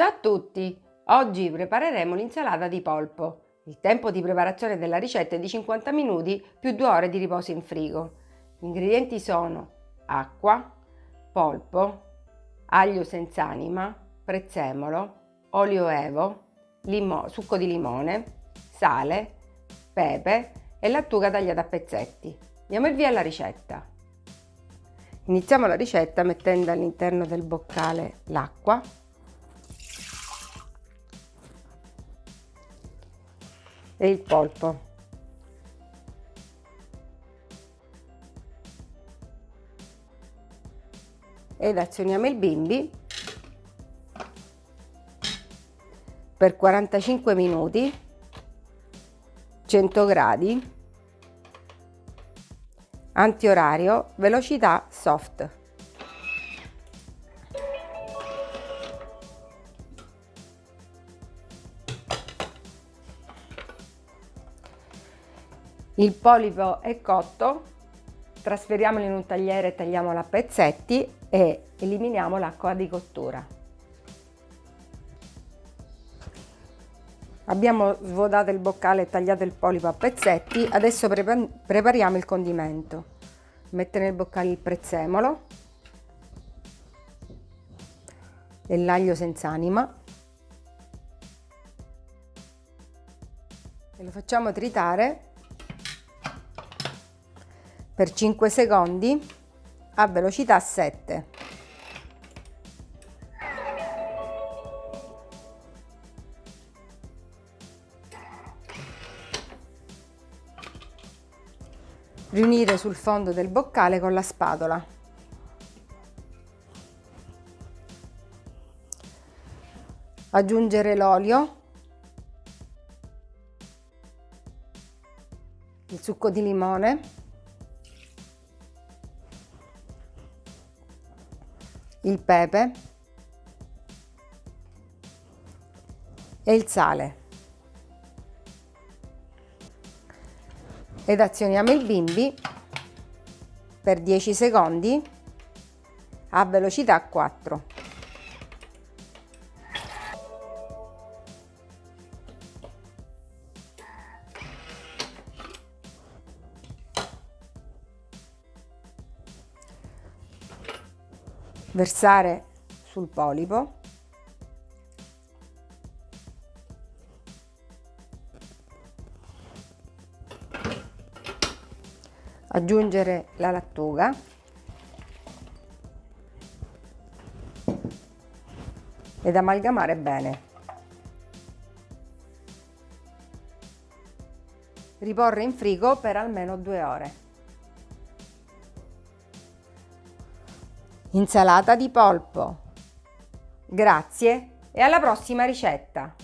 Ciao a tutti! Oggi prepareremo l'insalata di polpo. Il tempo di preparazione della ricetta è di 50 minuti più 2 ore di riposo in frigo. Gli ingredienti sono acqua, polpo, aglio senza anima, prezzemolo, olio evo, succo di limone, sale, pepe e lattuga tagliata a pezzetti. Diamo il via alla ricetta. Iniziamo la ricetta mettendo all'interno del boccale l'acqua e il polpo. Ed azioniamo il bimbi per 45 minuti 100 gradi antiorario velocità soft Il polipo è cotto, trasferiamolo in un tagliere e tagliamolo a pezzetti e eliminiamo l'acqua di cottura. Abbiamo svuotato il boccale e tagliato il polipo a pezzetti, adesso prepariamo il condimento. Mettere nel boccale il prezzemolo e l'aglio senza anima e lo facciamo tritare per 5 secondi a velocità 7. Riunire sul fondo del boccale con la spatola. Aggiungere l'olio, il succo di limone il pepe e il sale. Ed azioniamo il bimbi per 10 secondi a velocità 4. Versare sul polipo. Aggiungere la lattuga. Ed amalgamare bene. Riporre in frigo per almeno due ore Insalata di polpo. Grazie e alla prossima ricetta!